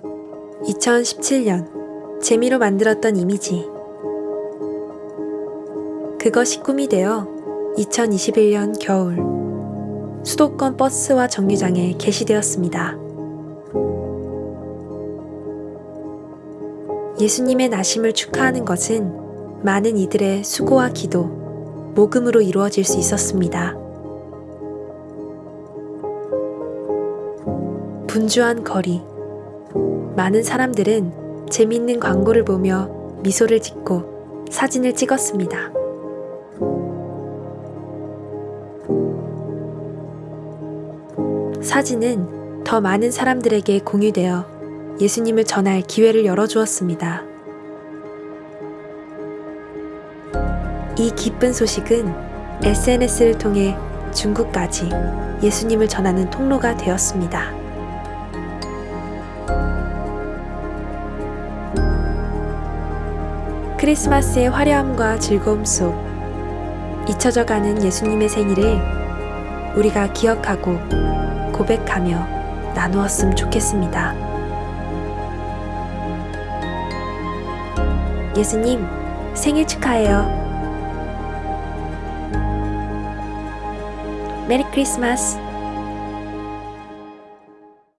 2017년 재미로 만들었던 이미지 그것이 꿈이 되어 2021년 겨울 수도권 버스와 정류장에 게시되었습니다. 예수님의 나심을 축하하는 것은 많은 이들의 수고와 기도, 모금으로 이루어질 수 있었습니다. 분주한 거리, 많은 사람들은 재밌는 광고를 보며 미소를 짓고 사진을 찍었습니다. 사진은 더 많은 사람들에게 공유되어 예수님을 전할 기회를 열어주었습니다. 이 기쁜 소식은 SNS를 통해 중국까지 예수님을 전하는 통로가 되었습니다. 크리스마스의 화려함과 즐거움 속 잊혀져 가는 예수님의 생일을 우리가 기억하고 고백하며 나누었으면 좋겠습니다. 예수님, 생일 축하해요. 메리 크리스마스.